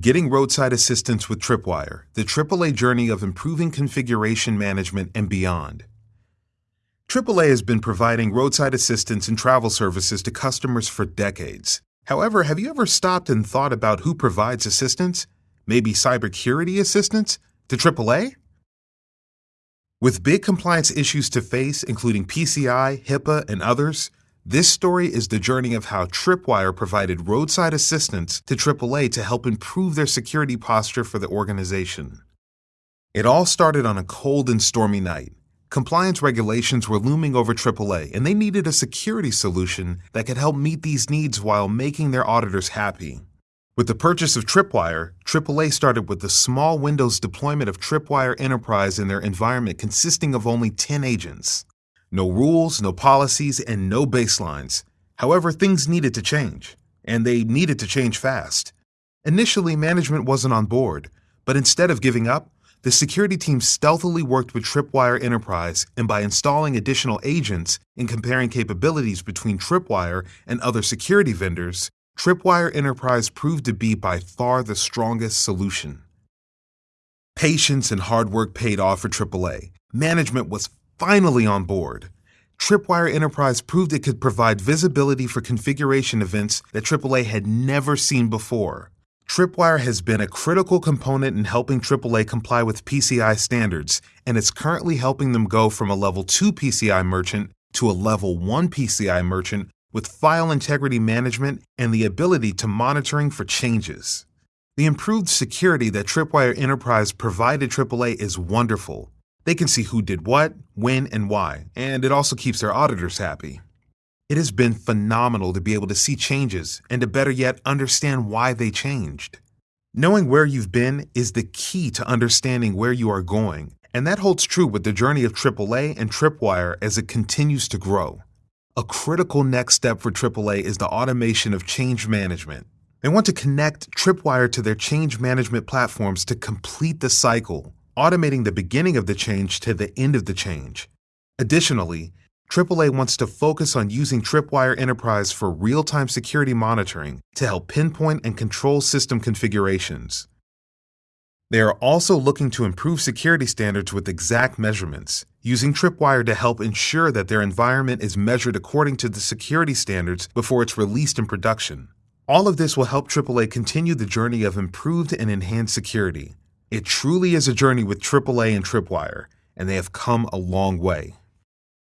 Getting roadside assistance with Tripwire, the AAA journey of improving configuration management and beyond. AAA has been providing roadside assistance and travel services to customers for decades. However, have you ever stopped and thought about who provides assistance? Maybe cybersecurity assistance to AAA? With big compliance issues to face, including PCI, HIPAA, and others, this story is the journey of how Tripwire provided roadside assistance to AAA to help improve their security posture for the organization. It all started on a cold and stormy night. Compliance regulations were looming over AAA, and they needed a security solution that could help meet these needs while making their auditors happy. With the purchase of Tripwire, AAA started with the small Windows deployment of Tripwire Enterprise in their environment consisting of only 10 agents. No rules, no policies, and no baselines. However, things needed to change, and they needed to change fast. Initially, management wasn't on board, but instead of giving up, the security team stealthily worked with Tripwire Enterprise and by installing additional agents and comparing capabilities between Tripwire and other security vendors, Tripwire Enterprise proved to be by far the strongest solution. Patience and hard work paid off for AAA. Management was finally on board. Tripwire Enterprise proved it could provide visibility for configuration events that AAA had never seen before. Tripwire has been a critical component in helping AAA comply with PCI standards, and it's currently helping them go from a level 2 PCI merchant to a level 1 PCI merchant with file integrity management and the ability to monitoring for changes. The improved security that Tripwire Enterprise provided AAA is wonderful. They can see who did what, when, and why, and it also keeps their auditors happy. It has been phenomenal to be able to see changes and to better yet understand why they changed. Knowing where you've been is the key to understanding where you are going, and that holds true with the journey of AAA and Tripwire as it continues to grow. A critical next step for AAA is the automation of change management. They want to connect Tripwire to their change management platforms to complete the cycle, automating the beginning of the change to the end of the change. Additionally, AAA wants to focus on using Tripwire Enterprise for real time security monitoring to help pinpoint and control system configurations. They are also looking to improve security standards with exact measurements, using Tripwire to help ensure that their environment is measured according to the security standards before it's released in production. All of this will help AAA continue the journey of improved and enhanced security. It truly is a journey with AAA and Tripwire, and they have come a long way.